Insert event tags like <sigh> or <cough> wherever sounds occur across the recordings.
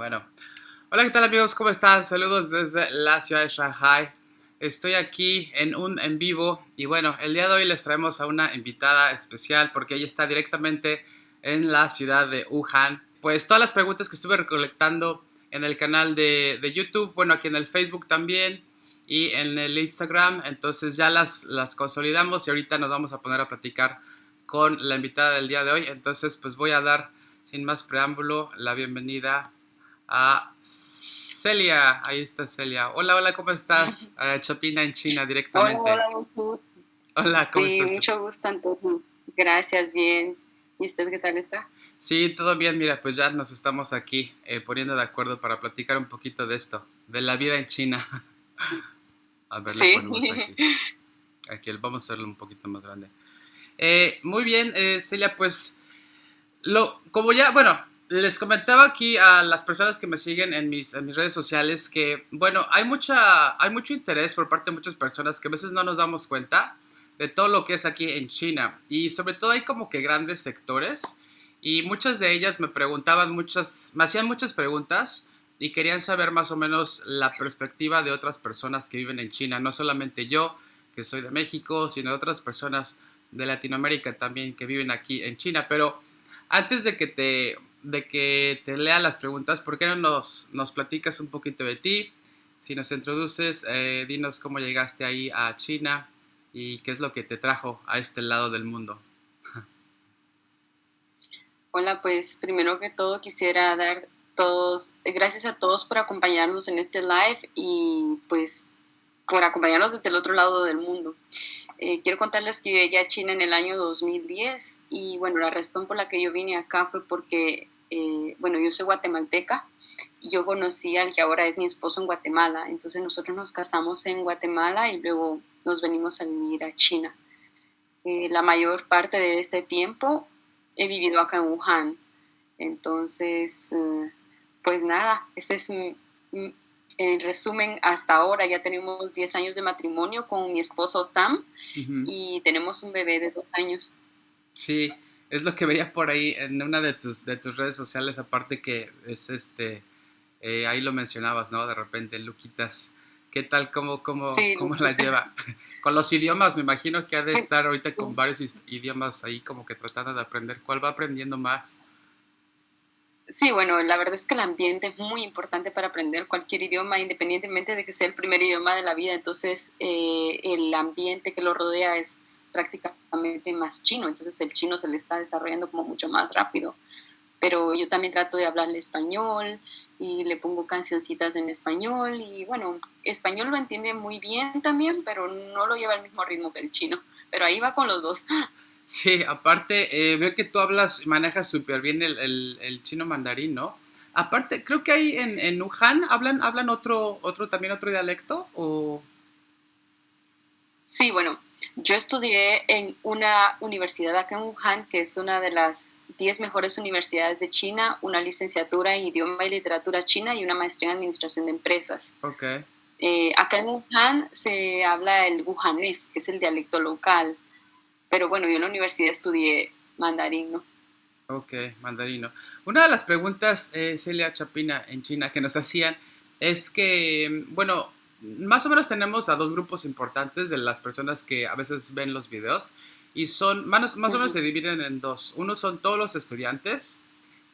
Bueno, hola, ¿qué tal amigos? ¿Cómo están? Saludos desde la ciudad de Shanghai. Estoy aquí en un en vivo y bueno, el día de hoy les traemos a una invitada especial porque ella está directamente en la ciudad de Wuhan. Pues todas las preguntas que estuve recolectando en el canal de, de YouTube, bueno, aquí en el Facebook también y en el Instagram, entonces ya las, las consolidamos y ahorita nos vamos a poner a platicar con la invitada del día de hoy. Entonces, pues voy a dar, sin más preámbulo, la bienvenida a Celia. Ahí está Celia. Hola, hola, ¿cómo estás? <laughs> Chapina en China directamente. Hola, hola, mucho gusto. Hola, ¿cómo sí, estás? mucho gusto, Antonio. Gracias, bien. ¿Y usted qué tal está? Sí, todo bien. Mira, pues ya nos estamos aquí eh, poniendo de acuerdo para platicar un poquito de esto, de la vida en China. <laughs> A ver, Sí. lo ponemos aquí. Aquí, vamos a hacerlo un poquito más grande. Eh, muy bien, eh, Celia, pues, lo, como ya, bueno, les comentaba aquí a las personas que me siguen en mis, en mis redes sociales que, bueno, hay, mucha, hay mucho interés por parte de muchas personas que a veces no nos damos cuenta de todo lo que es aquí en China. Y sobre todo hay como que grandes sectores y muchas de ellas me preguntaban muchas, me hacían muchas preguntas y querían saber más o menos la perspectiva de otras personas que viven en China, no solamente yo, que soy de México, sino otras personas de Latinoamérica también que viven aquí en China. Pero antes de que te, de que te lea las preguntas, ¿por qué no nos, nos platicas un poquito de ti? Si nos introduces, eh, dinos cómo llegaste ahí a China y qué es lo que te trajo a este lado del mundo. <laughs> Hola, pues primero que todo quisiera dar todos, gracias a todos por acompañarnos en este live y pues por acompañarnos desde el otro lado del mundo. Eh, quiero contarles que yo llegué a China en el año 2010 y bueno, la razón por la que yo vine acá fue porque, eh, bueno, yo soy guatemalteca y yo conocí al que ahora es mi esposo en Guatemala. Entonces nosotros nos casamos en Guatemala y luego nos venimos a vivir a China. Eh, la mayor parte de este tiempo he vivido acá en Wuhan. Entonces, eh, pues nada, este es mi, mi- en resumen hasta ahora. Ya tenemos 10 años de matrimonio con mi esposo Sam Ujú. y tenemos un bebé de dos años. Sí, es lo que veía por ahí en una de tus, de tus redes sociales, aparte que es este, eh, ahí lo mencionabas, ¿no? De repente, Luquitas, ¿qué tal? ¿Cómo, cómo, Sí, cómo la lleva? <laughs> Con los idiomas, me imagino que ha de estar ahorita con varios idiomas ahí como que tratando de aprender. ¿Cuál va aprendiendo más? Sí, bueno, la verdad es que el ambiente es muy importante para aprender cualquier idioma, independientemente de que sea el primer idioma de la vida. Entonces, eh, el ambiente que lo rodea es prácticamente más chino. Entonces, el chino se le está desarrollando como mucho más rápido. Pero yo también trato de hablarle español y le pongo cancioncitas en español. Y bueno, español lo entiende muy bien también, pero no lo lleva al mismo ritmo que el chino. Pero ahí va con los dos. <laughs> Sí, aparte, eh, veo que tú hablas, manejas súper bien el, el- el chino mandarín, ¿no? Aparte, creo que ahí en, en Wuhan hablan, hablan otro, otro, también otro dialecto, o... Sí, bueno, yo estudié en una universidad acá en Wuhan, que es una de las 10 mejores universidades de China, una licenciatura en idioma y literatura china y una maestría en administración de empresas. Ok. Eh, acá en Wuhan se habla el wuhanés, que es el dialecto local, pero bueno, yo en la universidad estudié mandarín, ¿no? Ok, mandarino. Una de las preguntas, eh, Celia Chapina, en China, que nos hacían es que, bueno, más o menos tenemos a dos grupos importantes de las personas que a veces ven los videos y son, más, más o menos se dividen en dos. Uno son todos los estudiantes,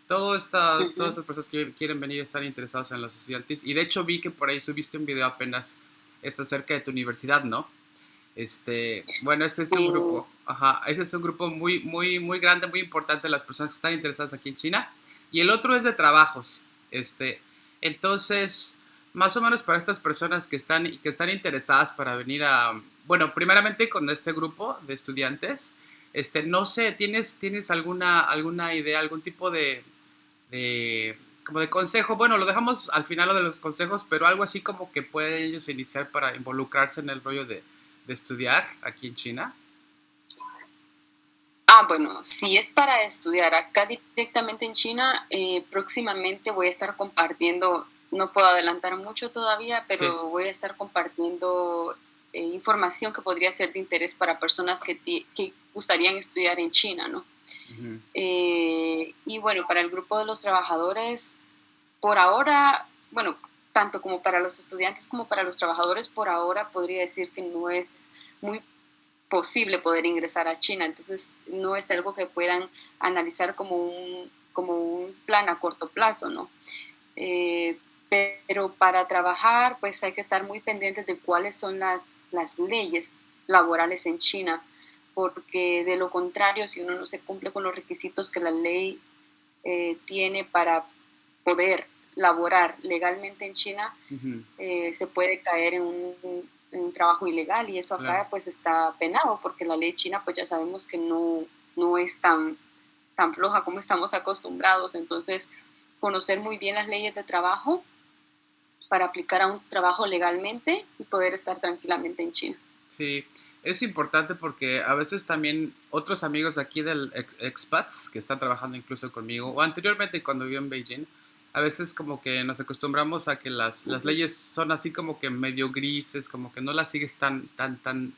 todo esta, todas esas personas que quieren venir están interesados en los estudiantes. Y de hecho vi que por ahí subiste un video apenas, es acerca de tu universidad, ¿no? Este, bueno, ese es un grupo, ajá, ese es un grupo muy, muy, muy grande, muy importante de las personas que están interesadas aquí en China. Y el otro es de trabajos, este, entonces, más o menos para estas personas que están, que están interesadas para venir a, bueno, primeramente con este grupo de estudiantes, este, no sé, ¿tienes, tienes alguna, alguna idea, algún tipo de, de, como de consejo? Bueno, lo dejamos al final lo de los consejos, pero algo así como que pueden ellos iniciar para involucrarse en el rollo de, de estudiar aquí en China. Ah, bueno, si es para estudiar acá directamente en China, eh, próximamente voy a estar compartiendo, no puedo adelantar mucho todavía, pero Sí. voy a estar compartiendo eh, información que podría ser de interés para personas que, que gustarían estudiar en China, ¿no? Eh, y bueno, para el grupo de los trabajadores, por ahora, bueno, tanto como para los estudiantes como para los trabajadores, por ahora podría decir que no es muy posible poder ingresar a China. Entonces, no es algo que puedan analizar como un, como un plan a corto plazo, ¿no? Eh, pero para trabajar, pues hay que estar muy pendientes de cuáles son las, las leyes laborales en China, porque de lo contrario, si uno no se cumple con los requisitos que la ley eh, tiene para poder laborar legalmente en China, eh, se puede caer en un, un, trabajo ilegal y eso acá pues está penado porque la ley china pues ya sabemos que no, no es tan, tan floja como estamos acostumbrados. Entonces, conocer muy bien las leyes de trabajo para aplicar a un trabajo legalmente y poder estar tranquilamente en China. Sí, es importante porque a veces también otros amigos aquí del expats que están trabajando incluso conmigo o anteriormente cuando viví en Beijing, a veces como que nos acostumbramos a que las, las leyes son así como que medio grises, como que no las sigues tan, tan, tan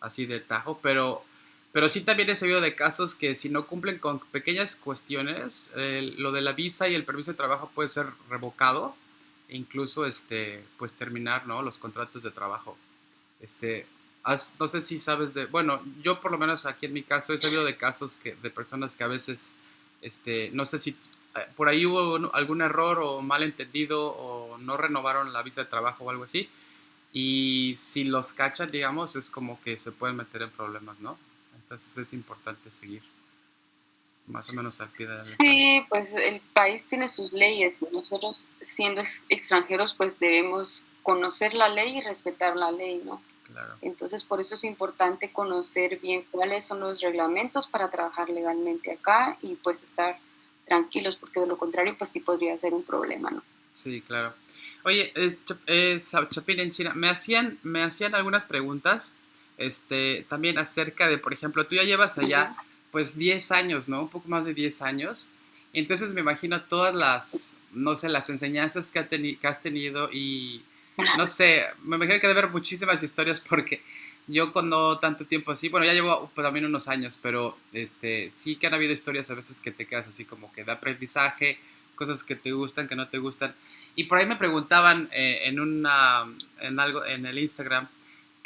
así de tajo, pero, pero sí también he sabido de casos que si no cumplen con pequeñas cuestiones, lo de la visa y el permiso de trabajo puede ser revocado incluso este, pues terminar ¿no? los contratos de trabajo. Este, no sé si sabes de, bueno, yo por lo menos aquí en mi caso he sabido de casos que, de personas que a veces, este, no sé si eh, por ahí hubo algún error o malentendido o no renovaron la visa de trabajo o algo así. Y si los cachan, digamos, es como que se pueden meter en problemas, ¿no? Entonces es importante seguir más o menos al pie de la Sí, pues el país tiene sus leyes. Nosotros, siendo extranjeros, pues debemos conocer la ley y respetar la ley, ¿no? Claro. Entonces, por eso es importante conocer bien cuáles son los reglamentos para trabajar legalmente acá y pues estar tranquilos, porque de lo contrario, pues sí podría ser un problema, ¿no? Sí, claro. Oye, eh, eh en China, me hacían, me hacían algunas preguntas, este, también acerca de, por ejemplo, tú ya llevas allá, pues 10 años, ¿no? Un poco más de 10 años. Entonces me imagino todas las, no sé, las enseñanzas que, que has tenido y, no sé, me imagino que debe haber muchísimas historias porque yo cuando tanto tiempo así, bueno, ya llevo pues, también unos años, pero este, sí que han habido historias a veces que te quedas así como que de aprendizaje, cosas que te gustan, que no te gustan. Y por ahí me preguntaban eh, en, una, en, algo, en el Instagram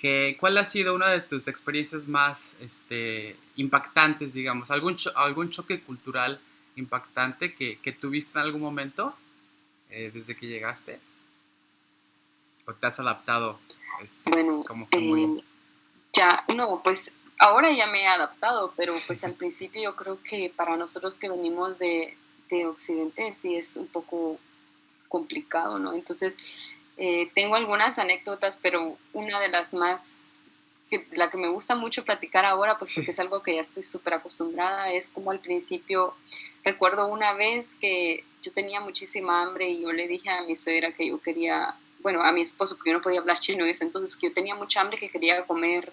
que cuál ha sido una de tus experiencias más este, impactantes, digamos, algún, algún choque cultural impactante que, que tuviste en algún momento eh, desde que llegaste o te has adaptado. Este, bueno, como muy... Ya, no, pues ahora ya me he adaptado, pero pues al principio yo creo que para nosotros que venimos de, de Occidente sí es un poco complicado, ¿no? Entonces, eh, tengo algunas anécdotas, pero una de las más, que, la que me gusta mucho platicar ahora, pues porque es algo que ya estoy súper acostumbrada, es como al principio, recuerdo una vez que yo tenía muchísima hambre y yo le dije a mi suegra que yo quería bueno, a mi esposo, porque yo no podía hablar chino ese entonces, que yo tenía mucha hambre, que quería comer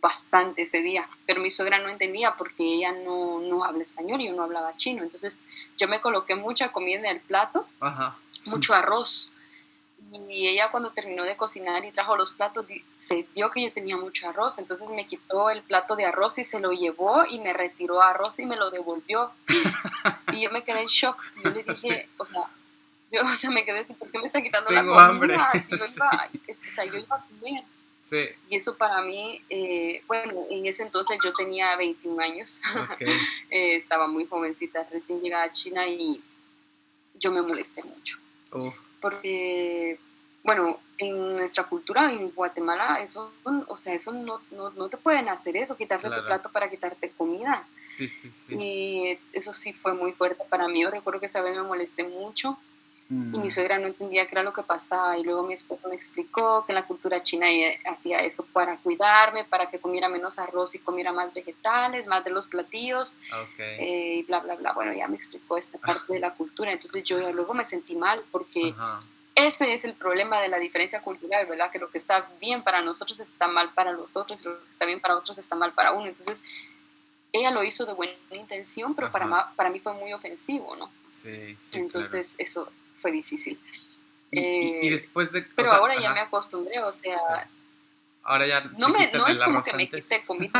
bastante ese día, pero mi suegra no entendía porque ella no, no habla español y yo no hablaba chino, entonces yo me coloqué mucha comida en el plato, mucho arroz, y ella cuando terminó de cocinar y trajo los platos, se vio que yo tenía mucho arroz, entonces me quitó el plato de arroz y se lo llevó y me retiró arroz y me lo devolvió. <laughs> y yo me quedé en shock. Yo le dije, o sea, yo, o sea, me quedé, ¿por qué me está quitando la comida? hambre. <laughs> Yo iba, <laughs> o sea, yo iba a comer. Sí. Y eso para mí, eh, bueno, en ese entonces yo tenía 21 años, eh, estaba muy jovencita, recién llegada a China y yo me molesté mucho. Oh. Porque, bueno, en nuestra cultura, en Guatemala, eso, o sea, eso no, no, no te pueden hacer eso, quitarte tu plato para quitarte comida. Sí, sí, sí. Y eso sí fue muy fuerte para mí. Yo recuerdo que esa vez me molesté mucho y mi suegra no entendía qué era lo que pasaba. Y luego mi esposo me explicó que en la cultura china hacía eso para cuidarme, para que comiera menos arroz y comiera más vegetales, más de los platillos. Eh, y bla, bla, bla. Bueno, ya me explicó esta parte de la cultura. Entonces yo luego me sentí mal porque ese es el problema de la diferencia cultural, ¿verdad? Que lo que está bien para nosotros está mal para los otros y lo que está bien para otros está mal para uno. Entonces ella lo hizo de buena intención, pero para, para mí fue muy ofensivo, ¿no? Sí, sí. Entonces eso fue difícil. Y, eh, después de... Pero ahora ya me acostumbré, o sea... Ahora ya no, me, no es como que me quite comida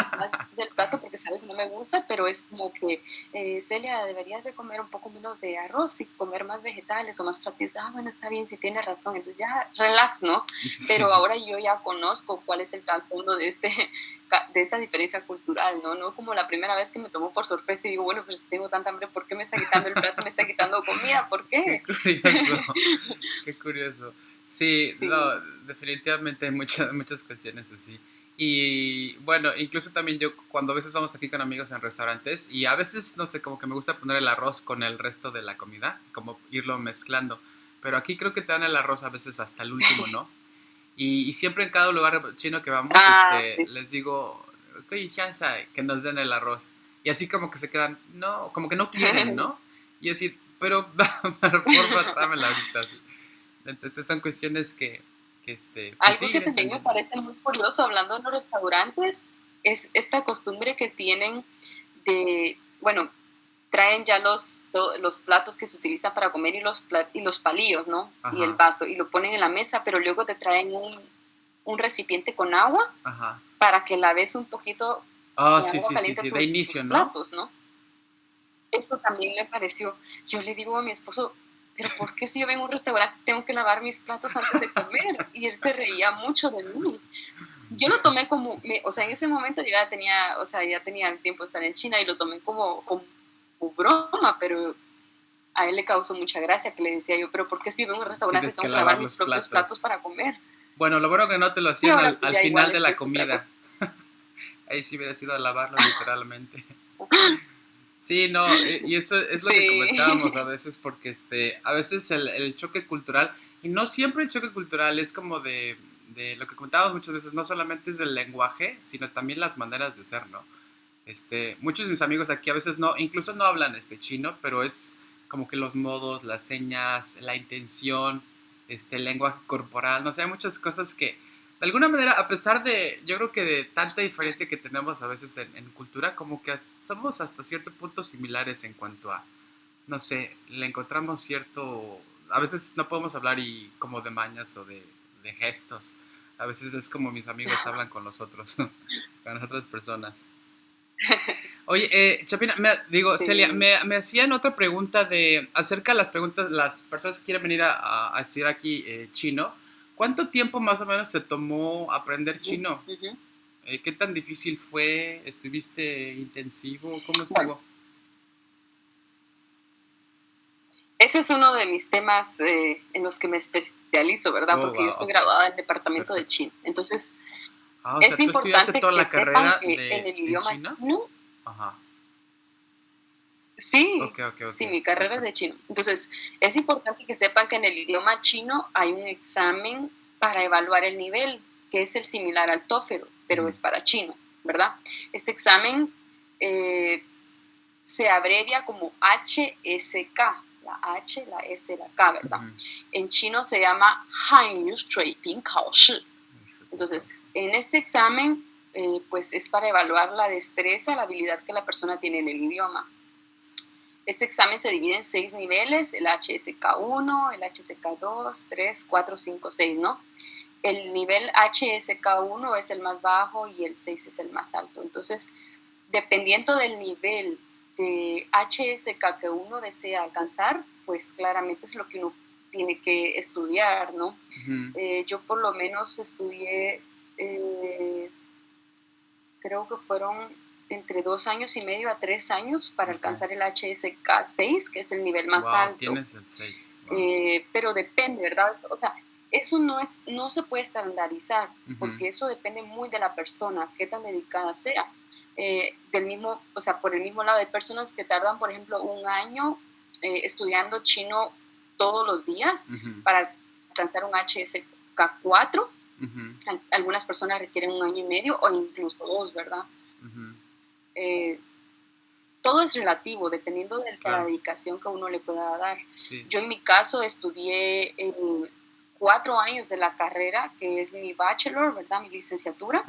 <laughs> del plato porque sabes que no me gusta, pero es como que, eh, Celia, deberías de comer un poco menos de arroz y comer más vegetales o más platillos. Ah, bueno, está bien, si tiene razón. Entonces ya, relax, ¿no? <laughs> Pero ahora yo ya conozco cuál es el trasfondo de, este, <laughs> de esta diferencia cultural, ¿no? No como la primera vez que me tomó por sorpresa y digo, bueno, pues tengo tanta hambre, ¿por qué me está quitando el plato? Me está quitando comida, ¿por qué? Qué curioso. Qué curioso. Sí, No, definitivamente hay muchas, muchas cuestiones así. Y bueno, incluso también yo cuando a veces vamos aquí con amigos en restaurantes y a veces, no sé, como que me gusta poner el arroz con el resto de la comida, como irlo mezclando. Pero aquí creo que te dan el arroz a veces hasta el último, ¿no? <laughs> Y, siempre en cada lugar chino que vamos, ah, este, les digo, que nos den el arroz. Y así como que se quedan, no, como que no quieren, <laughs> ¿no? Y así, pero <laughs> porfa, dámela ahorita. Así. Entonces son cuestiones que, que este... Pues Algo que también me parece muy curioso hablando en los restaurantes es esta costumbre que tienen de, bueno, traen ya los, los platos que se utilizan para comer y los, y los palillos, ¿no? Y el vaso, y lo ponen en la mesa, pero luego te traen un, un recipiente con agua para que laves un poquito oh, sí, sí, sí, sí, de inicio, ¿no? platos, ¿no? Eso también me pareció. Yo le digo a mi esposo, pero ¿por qué si yo vengo a un restaurante tengo que lavar mis platos antes de comer? Y él se reía mucho de mí. Yo lo tomé como, o sea, en ese momento yo ya tenía, o sea, ya tenía el tiempo de estar en China y lo tomé como, como, broma, pero a él le causó mucha gracia que le decía yo, pero ¿por qué si vengo a un restaurante tengo que lavar, mis propios platos. para comer? Bueno, lo bueno que no te lo hacían al, pues final de la comida. <laughs> Ahí sí hubiera sido a lavarlo literalmente. Sí, no, eh, y eso es lo que comentábamos a <laughs> veces, porque este, a veces el, choque cultural, y no siempre el choque cultural es como de, de, lo que comentábamos muchas veces, no solamente es el lenguaje, sino también las maneras de ser, ¿no? Este, muchos de mis amigos aquí a veces no, incluso no hablan este chino, pero es como que los modos, las señas, la intención, este, el lenguaje corporal, no sé, hay muchas cosas que de alguna manera, a pesar de, yo creo que de tanta diferencia que tenemos a veces en, cultura, como que somos hasta cierto punto similares en cuanto a, no sé, le encontramos cierto, a veces no podemos hablar y como de mañas o de, gestos, a veces es como mis amigos <laughs> hablan con los otros, con las otras personas. Oye, eh, Chapina, me, digo, Celia, me, me, hacían otra pregunta de acerca de las preguntas, las personas que quieren venir a, estudiar aquí eh, chino. ¿Cuánto tiempo más o menos te tomó aprender chino? Eh, ¿Qué tan difícil fue? ¿Estuviste intensivo? ¿Cómo estuvo? ese es uno de mis temas eh, en los que me especializo, ¿verdad? Oh, Porque yo estoy graduada en el departamento de chino. Entonces, ah, es importante toda la que sepan que en el idioma chino. Ajá. Sí, sí, mi carrera es de chino. Entonces, es importante que sepan que en el idioma chino hay un examen para evaluar el nivel, que es el similar al TOEFL, pero es para chino, ¿verdad? Este examen eh, se abrevia como HSK, la H, la S, la K, ¿verdad? En chino se llama Hanyu Ping Kao Shi. Entonces, en este examen, eh, pues es para evaluar la destreza, la habilidad que la persona tiene en el idioma. Este examen se divide en seis niveles, el HSK1, el HSK2, 3, 4, 5, 6, ¿no? El nivel HSK1 es el más bajo y el 6 es el más alto. Entonces, dependiendo del nivel de HSK que uno desea alcanzar, pues claramente es lo que uno tiene que estudiar, ¿no? Eh, yo por lo menos estudié, eh, creo que fueron entre dos años y medio a tres años para alcanzar el HSK 6, que es el nivel más alto. Tienes el 6. Eh, pero depende, ¿verdad? O sea, eso no, es, no se puede estandarizar, porque eso depende muy de la persona, qué tan dedicada sea. Eh, del mismo, o sea, por el mismo lado, hay personas que tardan, por ejemplo, un año eh, estudiando chino todos los días para alcanzar un HSK 4. Algunas personas requieren un año y medio o incluso dos, ¿verdad? Eh, todo es relativo, dependiendo de la dedicación que uno le pueda dar. Yo en mi caso estudié cuatro años de la carrera, que es mi bachelor, ¿verdad? Mi licenciatura.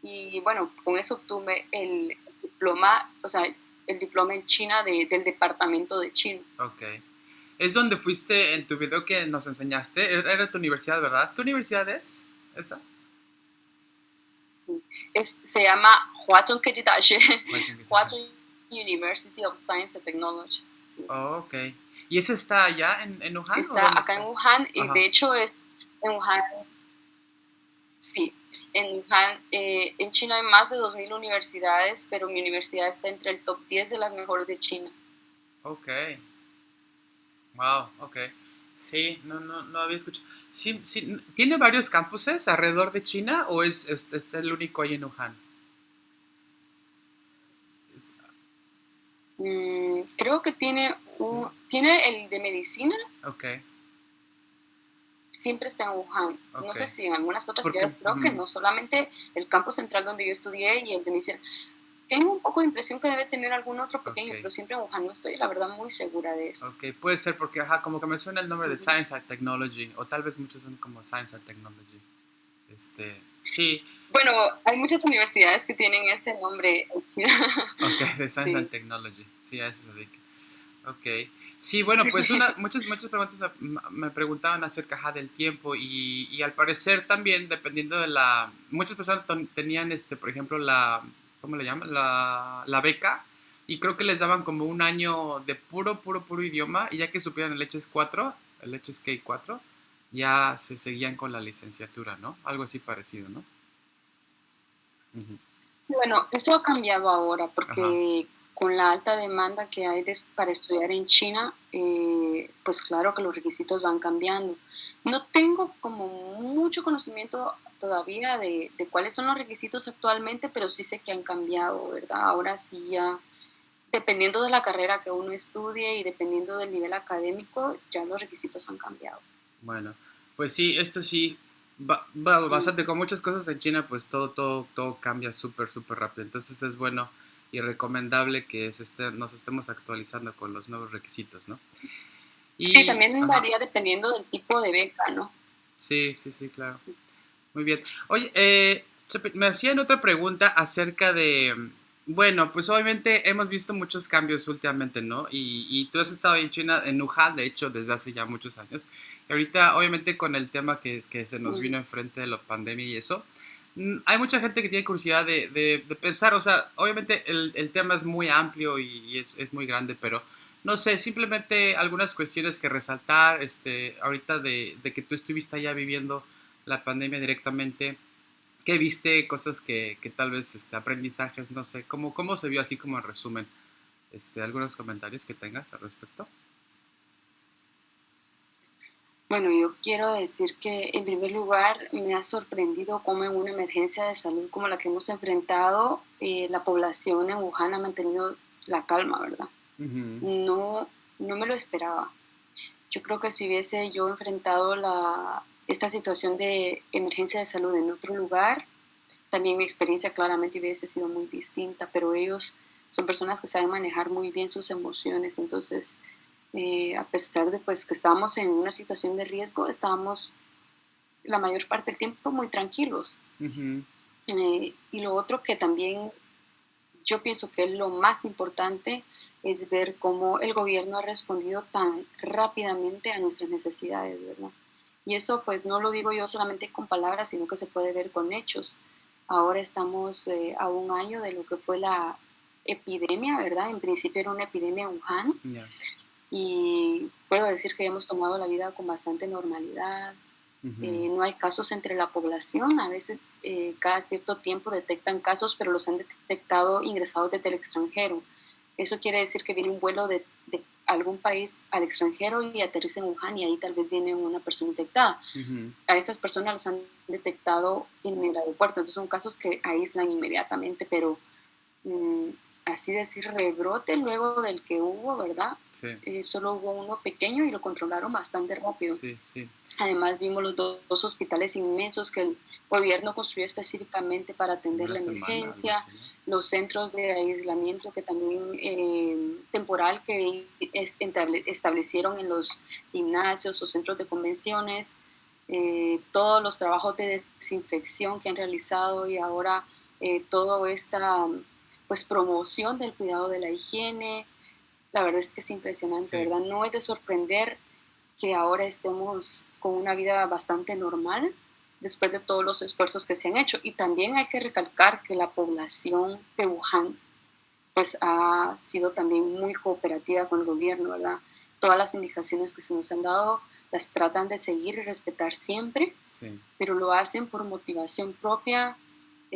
Y bueno, con eso obtuve el diploma, o sea, el diploma en China del departamento de China. Ok. Es donde fuiste en tu video que nos enseñaste. Era tu universidad, ¿verdad? ¿Qué universidad es esa? Se llama Hwacheong Kejidashi, Hwacheong <laughs> University of Science and Technology. Oh, ok. ¿Y ese está allá en, en Wuhan? Está acá en Wuhan, y de hecho es en Wuhan, sí, en Wuhan, eh, en China hay más de 2.000 universidades, pero mi universidad está entre el top 10 de las mejores de China. Ok. Wow, ok. Sí, no, no, no había escuchado. Sí, sí, ¿Tiene varios campuses alrededor de China o es, es, el único ahí en Wuhan? Mm, creo que tiene, un, tiene el de medicina. Ok. Siempre está en Wuhan. No sé si en algunas otras ciudades, creo que no. Solamente el campus central donde yo estudié y el de medicina tengo un poco de impresión que debe tener algún otro pequeño, pero siempre en Wuhan no estoy, la verdad, muy segura de eso. Ok, puede ser porque, ajá, como que me suena el nombre de Science and Technology, o tal vez muchos son como Science and Technology. Este, sí. Bueno, hay muchas universidades que tienen ese nombre. <laughs> ok, de Science and Technology, sí, a eso se dedica. Ok. Sí, bueno, pues una, <laughs> muchas, muchas preguntas me preguntaban acerca del tiempo y, y, al parecer también, dependiendo de la... Muchas personas tenían, este, por ejemplo, la ¿cómo le llaman? La, la, beca. Y creo que les daban como un año de puro, puro, puro idioma. Y ya que supieran el Leches 4, el Leches K4, ya se seguían con la licenciatura, ¿no? Algo así parecido, ¿no? Bueno, eso ha cambiado ahora porque con la alta demanda que hay para estudiar en China, eh, pues claro que los requisitos van cambiando. No tengo como mucho conocimiento todavía de, cuáles son los requisitos actualmente, pero sí sé que han cambiado, ¿verdad? Ahora sí ya, dependiendo de la carrera que uno estudie y dependiendo del nivel académico, ya los requisitos han cambiado. Bueno, pues sí, esto sí, va, bastante con muchas cosas en China, pues todo, todo, todo cambia súper, súper rápido. Entonces es bueno y recomendable que se nos estemos actualizando con los nuevos requisitos, ¿no? Y, sí, también varía dependiendo del tipo de beca, ¿no? Sí, sí, sí, claro. Muy bien. Oye, eh, me hacían otra pregunta acerca de, bueno, pues obviamente hemos visto muchos cambios últimamente, ¿no? Y, y tú has estado en China, en Wuhan, de hecho, desde hace ya muchos años. Y ahorita, obviamente, con el tema que, que se nos vino enfrente de la pandemia y eso, hay mucha gente que tiene curiosidad de, de, pensar, o sea, obviamente el, el tema es muy amplio y, es, es, muy grande, pero no sé, simplemente algunas cuestiones que resaltar, este, ahorita de, de que tú estuviste allá viviendo la pandemia directamente, ¿qué viste? Cosas que, que tal vez, este, aprendizajes, no sé, ¿cómo, ¿cómo se vio así como en resumen? Este, ¿Algunos comentarios que tengas al respecto? Bueno, yo quiero decir que en primer lugar me ha sorprendido cómo en una emergencia de salud como la que hemos enfrentado, eh, la población en Wuhan ha mantenido la calma, ¿verdad? no, no me lo esperaba. Yo creo que si hubiese yo enfrentado la, esta situación de emergencia de salud en otro lugar, también mi experiencia claramente hubiese sido muy distinta, pero ellos son personas que saben manejar muy bien sus emociones, entonces eh, a pesar de pues, que estábamos en una situación de riesgo, estábamos la mayor parte del tiempo muy tranquilos. Eh, y lo otro que también yo pienso que es lo más importante es ver cómo el gobierno ha respondido tan rápidamente a nuestras necesidades, ¿verdad? Y eso pues no lo digo yo solamente con palabras, sino que se puede ver con hechos. Ahora estamos eh, a un año de lo que fue la epidemia, ¿verdad? En principio era una epidemia en Wuhan. Y puedo decir que hemos tomado la vida con bastante normalidad. Eh, no hay casos entre la población. A veces eh, cada cierto tiempo detectan casos, pero los han detectado ingresados desde el extranjero. Eso quiere decir que viene un vuelo de, de algún país al extranjero y aterriza en Wuhan y ahí tal vez viene una persona infectada. A estas personas las han detectado en el aeropuerto, entonces son casos que aíslan inmediatamente, pero mm, así decir rebrote luego del que hubo, ¿verdad? Eh, solo hubo uno pequeño y lo controlaron bastante rápido. Además vimos los dos, hospitales inmensos que el gobierno construyó específicamente para atender la emergencia, los centros de aislamiento que también eh, temporal que establecieron en los gimnasios o centros de convenciones, eh, todos los trabajos de desinfección que han realizado y ahora eh, toda esta pues promoción del cuidado de la higiene. La verdad es que es impresionante, ¿verdad? No es de sorprender que ahora estemos con una vida bastante normal, después de todos los esfuerzos que se han hecho. Y también hay que recalcar que la población de Wuhan pues ha sido también muy cooperativa con el gobierno, ¿verdad? Todas las indicaciones que se nos han dado las tratan de seguir y respetar siempre, pero lo hacen por motivación propia,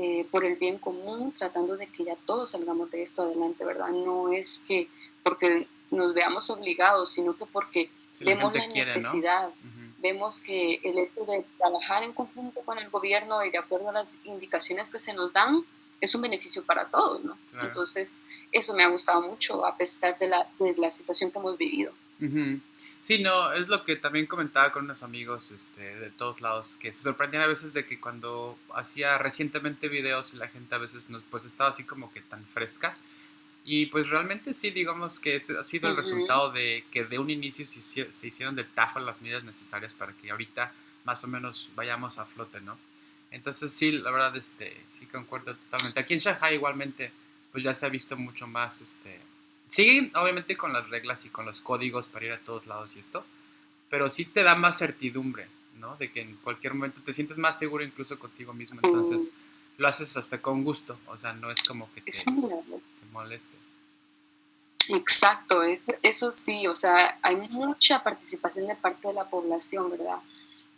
eh, por el bien común, tratando de que ya todos salgamos de esto adelante, ¿verdad? No es que porque nos veamos obligados, sino que porque vemos la, necesidad, vemos que el hecho de trabajar en conjunto con el gobierno y de acuerdo a las indicaciones que se nos dan, es un beneficio para todos, ¿no? Entonces, eso me ha gustado mucho a pesar de la, de la situación que hemos vivido. Sí, no, es lo que también comentaba con unos amigos este, de todos lados, que se sorprendían a veces de que cuando hacía recientemente videos la gente a veces nos, pues estaba así como que tan fresca. Y pues realmente sí, digamos que ese ha sido el resultado de que de un inicio se, se hicieron de tajo las medidas necesarias para que ahorita más o menos vayamos a flote, ¿no? Entonces sí, la verdad, este, sí concuerdo totalmente. Aquí en Shanghai igualmente, pues ya se ha visto mucho más, este, siguen obviamente con las reglas y con los códigos para ir a todos lados y esto, pero sí te da más certidumbre, ¿no? De que en cualquier momento te sientes más seguro incluso contigo mismo, entonces lo haces hasta con gusto, o sea, no es como que te, moleste. Exacto, eso, sí, o sea, hay mucha participación de parte de la población, ¿verdad?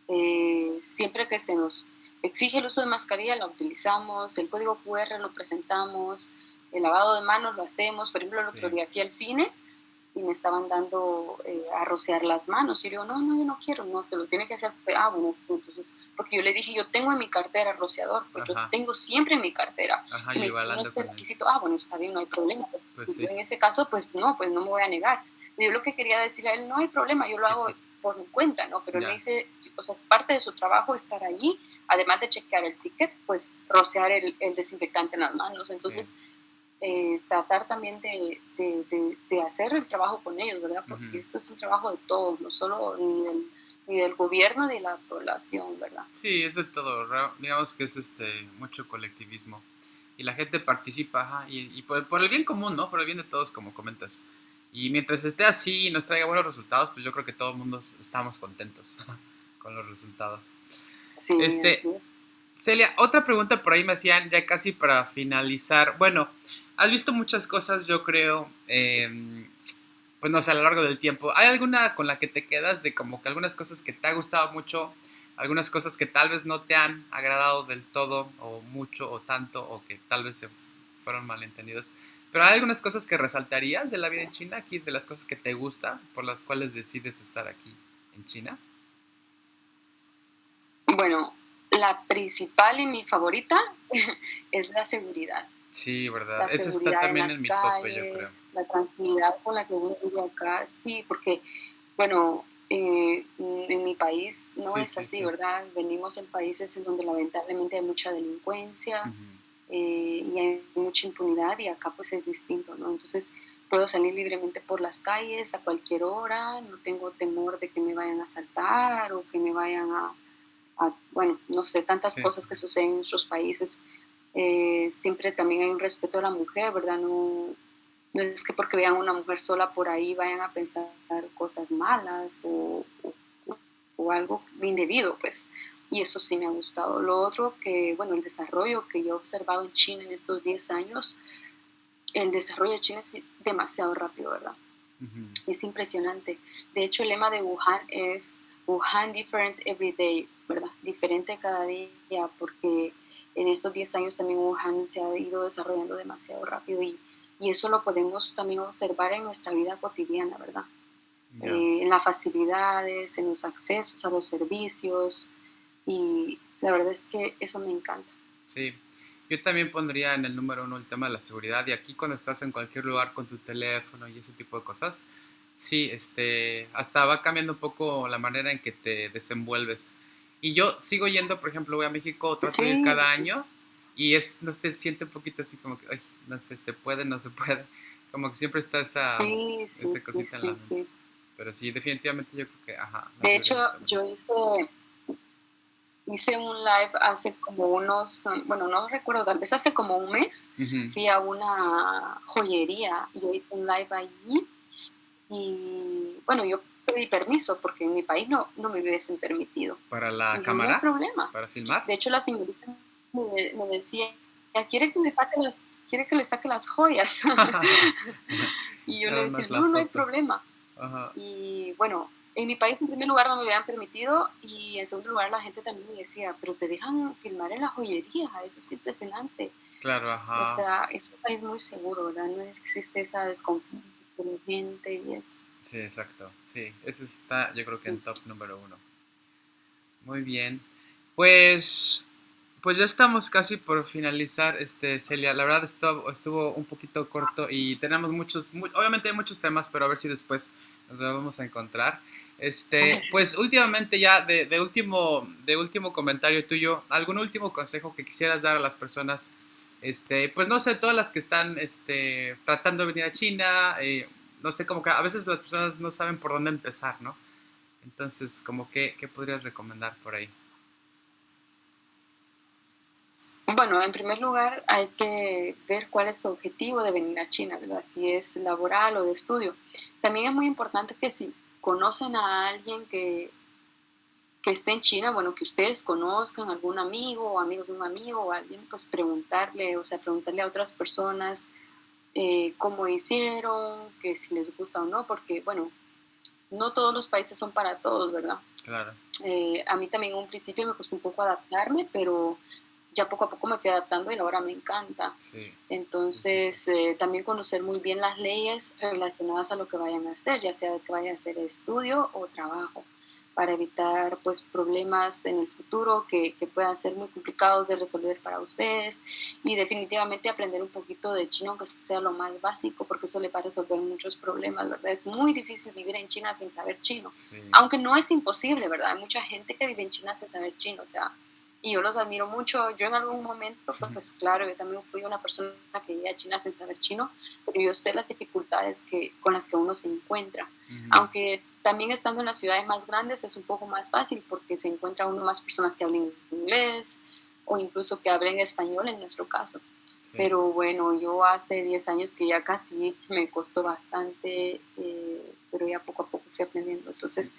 Eh, siempre que se nos exige el uso de mascarilla, la utilizamos, el código QR lo presentamos, el lavado de manos lo hacemos. Por ejemplo, el otro día fui al cine y me estaban dando eh, a rociar las manos. Y yo no, no, yo no quiero, no, se lo tiene que hacer. Ah, bueno, entonces, porque yo le dije, yo tengo en mi cartera rociador, pues yo tengo siempre en mi cartera. Ajá, y me dice, no este requisito, ah, bueno, está bien, no hay problema. Pues en ese caso, pues no, pues no me voy a negar. Yo lo que quería decirle a él, no hay problema, yo lo hago por mi cuenta, ¿no? Pero él me dice, o sea, es parte de su trabajo estar allí, además de chequear el ticket, pues rociar el, el desinfectante en las manos. Entonces, eh, tratar también de, de, de, hacer el trabajo con ellos, ¿verdad? Porque esto es un trabajo de todos, no solo ni del, ni del gobierno ni de la población, ¿verdad? Sí, es de todo, digamos que es este mucho colectivismo y la gente participa y, y por, por, el bien común, ¿no? Por el bien de todos, como comentas. Y mientras esté así y nos traiga buenos resultados, pues yo creo que todo el mundo estamos contentos con los resultados. Sí, este, Celia, otra pregunta por ahí me hacían ya casi para finalizar. Bueno, has visto muchas cosas, yo creo, em, pues no sé, a lo largo del tiempo. ¿Hay alguna con la que te quedas de como que algunas cosas que te ha gustado mucho, algunas cosas que tal vez no te han agradado del todo o mucho o tanto o que tal vez se fueron malentendidos? Pero hay algunas cosas que resaltarías de la vida en China, aquí de las cosas que te gustan, por las cuales decides estar aquí en China. Bueno, la principal y mi favorita <laughs> es la seguridad. Sí, ¿verdad? Eso está también en, mi tope, yo creo. La tranquilidad con la que uno vive acá, sí, porque, bueno, eh, en mi país no es así, ¿verdad? Venimos en países en donde lamentablemente hay mucha delincuencia eh, y hay mucha impunidad y acá pues es distinto, ¿no? Entonces puedo salir libremente por las calles a cualquier hora, no tengo temor de que me vayan a asaltar o que me vayan a, bueno, no sé, tantas cosas que suceden en nuestros países eh, siempre también hay un respeto a la mujer, ¿verdad? No, no es que porque vean una mujer sola por ahí vayan a pensar cosas malas o, o, algo indebido, pues. Y eso sí me ha gustado. Lo otro que, bueno, el desarrollo que yo he observado en China en estos 10 años, el desarrollo de China es demasiado rápido, ¿verdad? Es impresionante. De hecho, el lema de Wuhan es Wuhan different every day, ¿verdad? Diferente cada día, porque en estos 10 años también Wuhan se ha ido desarrollando demasiado rápido y, y eso lo podemos también observar en nuestra vida cotidiana, ¿verdad? Eh, en las facilidades, en los accesos a los servicios y la verdad es que eso me encanta. Sí, yo también pondría en el número uno el tema de la seguridad y aquí cuando estás en cualquier lugar con tu teléfono y ese tipo de cosas, sí, este, hasta va cambiando un poco la manera en que te desenvuelves y yo sigo yendo, por ejemplo, voy a México, trato de ir cada año y es, no sé, siente un poquito así como que, ay, no sé, se puede, no se puede. Como que siempre está esa, esa cosita en la mente. Pero sí, definitivamente yo creo que, ajá. De hecho, yo hice, hice un live hace como unos, bueno, no recuerdo, tal vez hace como un mes, fui a una joyería y yo hice un live allí y, bueno, yo pedí permiso porque en mi país no, no me hubiesen permitido. ¿Para la cámara? No problema. ¿Para filmar? De hecho, la señorita me, me decía, ¿quiere que le saque las, quiere que le saque las joyas? <laughs> y yo le decía, no, no hay problema. Y bueno, en mi país en primer lugar no me habían permitido y en segundo lugar la gente también me decía, pero te dejan filmar en la joyería, eso es impresionante. Claro, ajá. O sea, es un país muy seguro, ¿verdad? No existe esa desconfianza con gente y eso. Sí, exacto. Sí, ese está yo creo que en top número uno. Muy bien. Pues, pues ya estamos casi por finalizar, este, Celia. La verdad estuvo, estuvo un poquito corto y tenemos muchos, obviamente hay muchos temas, pero a ver si después nos vamos a encontrar. Este, pues últimamente ya de, de, último, de último comentario tuyo, ¿algún último consejo que quisieras dar a las personas este, pues no sé, todas las que están este, tratando de venir a China, eh, no sé, como que a veces las personas no saben por dónde empezar, ¿no? Entonces, como que, ¿qué podrías recomendar por ahí? Bueno, en primer lugar hay que ver cuál es su objetivo de venir a China, ¿verdad? Si es laboral o de estudio. También es muy importante que si conocen a alguien que que esté en China, bueno, que ustedes conozcan algún amigo o amigo de un amigo o alguien, pues preguntarle, o sea, preguntarle a otras personas eh, cómo hicieron, que si les gusta o no, porque, bueno, no todos los países son para todos, ¿verdad? Claro. Eh, a mí también en un principio me costó un poco adaptarme, pero ya poco a poco me fui adaptando y ahora me encanta. Sí. Entonces, eh, también conocer muy bien las leyes relacionadas a lo que vayan a hacer, ya sea que vayan a hacer estudio o trabajo para evitar pues problemas en el futuro que, que, puedan ser muy complicados de resolver para ustedes y definitivamente aprender un poquito de chino aunque sea lo más básico porque eso le va a resolver muchos problemas, ¿verdad? Es muy difícil vivir en China sin saber chino, aunque no es imposible, ¿verdad? Hay mucha gente que vive en China sin saber chino, o sea, y yo los admiro mucho. Yo en algún momento, pues claro, yo también fui una persona que vivía a China sin saber chino, pero yo sé las dificultades que, con las que uno se encuentra. Aunque también estando en las ciudades más grandes es un poco más fácil porque se encuentra uno más personas que hablen inglés o incluso que hablen español en nuestro caso. Pero bueno, yo hace 10 años que ya casi me costó bastante, eh, pero ya poco a poco fui aprendiendo. Entonces,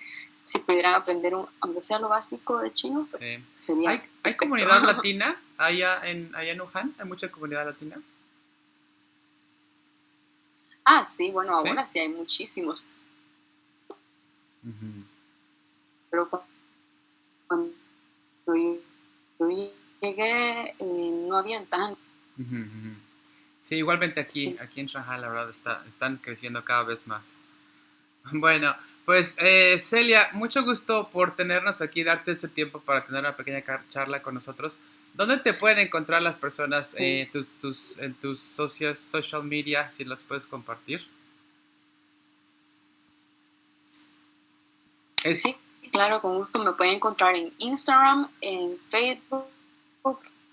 si pudieran aprender, aunque sea lo básico de chino, pues, sería. ¿Hay, ¿Hay, comunidad <laughs> latina allá en, allá en Wuhan? ¿Hay mucha comunidad latina? Ah, sí, bueno, ahora sí, hay muchísimos. Pero cuando yo, llegué, eh, no habían tanto. Sí, igualmente aquí, aquí en Shanghai, la verdad, está, están creciendo cada vez más. <laughs> Bueno, pues eh, Celia, mucho gusto por tenernos aquí, darte ese tiempo para tener una pequeña charla con nosotros. ¿Dónde te pueden encontrar las personas eh, tus, tus, en tus socios, social media, si las puedes compartir? Sí, claro, con gusto me pueden encontrar en Instagram, en Facebook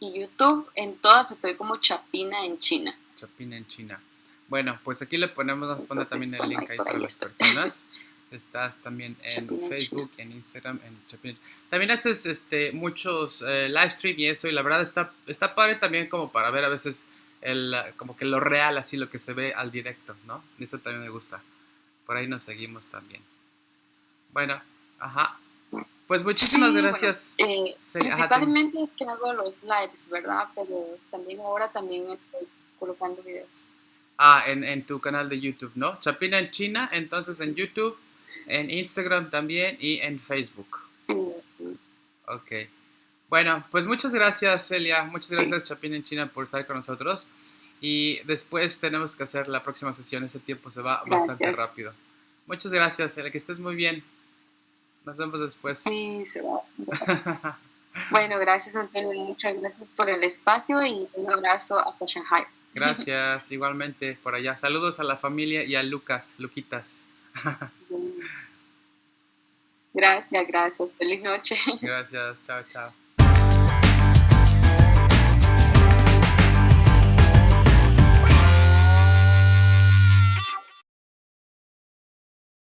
y YouTube. En todas estoy como Chapina en China. Chapina en China. Bueno, pues aquí le ponemos, poner también el <laughs> link ahí para las personas. <laughs> Estás también en Facebook, en Instagram, en Chapin. También haces este, muchos eh, live stream y eso, y la verdad está, está padre también como para ver a veces el, como que lo real, así lo que se ve al directo, ¿no? Eso también me gusta. Por ahí nos seguimos también. Bueno, ajá. Pues muchísimas gracias. Eh, principalmente es que hago los lives, ¿verdad? Pero también ahora también estoy colocando videos. Ah, en, en tu canal de YouTube, ¿no? Chapina en China, entonces en YouTube en Instagram también y en Facebook. Ok. Bueno, pues muchas gracias Celia, muchas gracias Chapín en China por estar con nosotros. Y después tenemos que hacer la próxima sesión, ese tiempo se va bastante rápido. Muchas gracias Celia, que estés muy bien. Nos vemos después. Sí, se va. <laughs> bueno, gracias Antonio, muchas gracias por el espacio y un abrazo hasta Shanghai. Gracias, <laughs> igualmente por allá. Saludos a la familia y a Lucas, Luquitas. <laughs> Gracias, gracias. Feliz noche. Gracias, chao, chao.